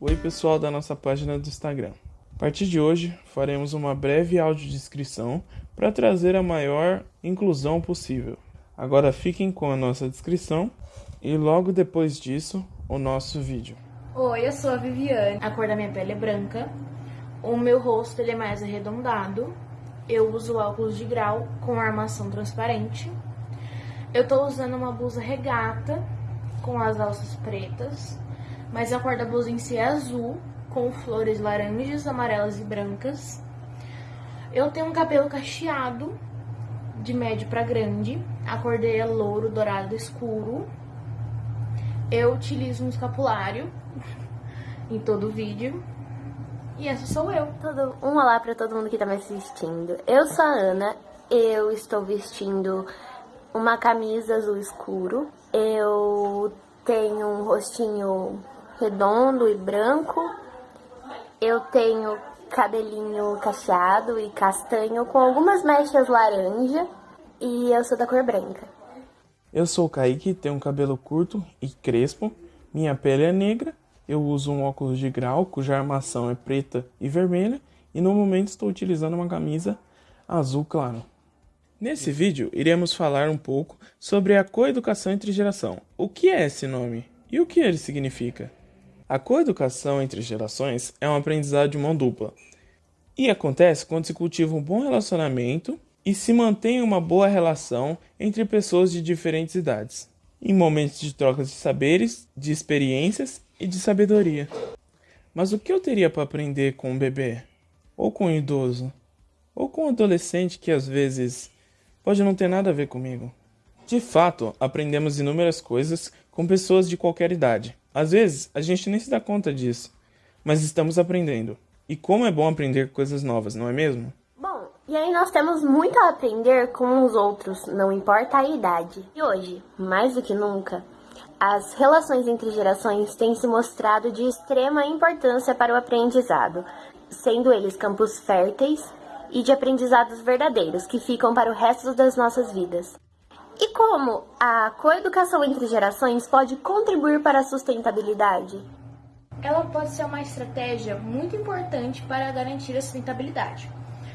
Oi pessoal da nossa página do Instagram. A partir de hoje faremos uma breve audiodescrição para trazer a maior inclusão possível. Agora fiquem com a nossa descrição e logo depois disso o nosso vídeo. Oi, eu sou a Viviane, a cor da minha pele é branca, o meu rosto ele é mais arredondado, eu uso óculos de grau com armação transparente, eu tô usando uma blusa regata com as alças pretas, mas a cor da blusa em si é azul, com flores laranjas, amarelas e brancas. Eu tenho um cabelo cacheado, de médio para grande, a cor dele é louro, dourado escuro. Eu utilizo um escapulário em todo o vídeo. E essa sou eu. Todo, um olá para todo mundo que tá me assistindo. Eu sou a Ana, eu estou vestindo uma camisa azul escuro. Eu tenho um rostinho redondo e branco. Eu tenho cabelinho cacheado e castanho com algumas mechas laranja e eu sou da cor branca. Eu sou o Kaique, tenho um cabelo curto e crespo, minha pele é negra, eu uso um óculos de grau cuja armação é preta e vermelha e no momento estou utilizando uma camisa azul claro. Nesse vídeo, iremos falar um pouco sobre a coeducação entre geração. O que é esse nome e o que ele significa? A coeducação entre gerações é um aprendizado de mão dupla e acontece quando se cultiva um bom relacionamento e se mantém uma boa relação entre pessoas de diferentes idades, em momentos de trocas de saberes, de experiências e de sabedoria. Mas o que eu teria para aprender com um bebê? Ou com um idoso? Ou com um adolescente que às vezes pode não ter nada a ver comigo. De fato, aprendemos inúmeras coisas com pessoas de qualquer idade. Às vezes, a gente nem se dá conta disso, mas estamos aprendendo. E como é bom aprender coisas novas, não é mesmo? Bom, e aí nós temos muito a aprender com os outros, não importa a idade. E hoje, mais do que nunca, as relações entre gerações têm se mostrado de extrema importância para o aprendizado, sendo eles campos férteis e de aprendizados verdadeiros que ficam para o resto das nossas vidas. E como a coeducação entre gerações pode contribuir para a sustentabilidade? Ela pode ser uma estratégia muito importante para garantir a sustentabilidade,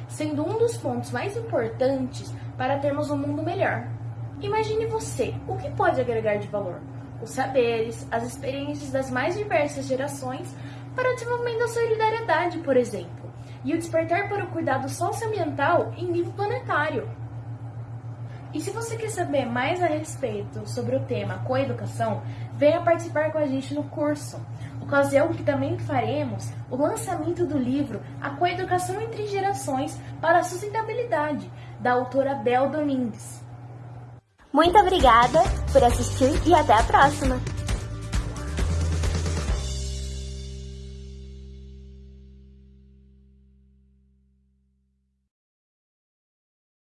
sendo um dos pontos mais importantes para termos um mundo melhor. Imagine você, o que pode agregar de valor? Os saberes, as experiências das mais diversas gerações para o desenvolvimento da solidariedade, por exemplo e o despertar para o cuidado socioambiental em nível planetário. E se você quer saber mais a respeito sobre o tema coeducação, venha participar com a gente no curso. Ocasião que também faremos o lançamento do livro A Coeducação entre Gerações para a Sustentabilidade, da autora Bel Domingues. Muito obrigada por assistir e até a próxima!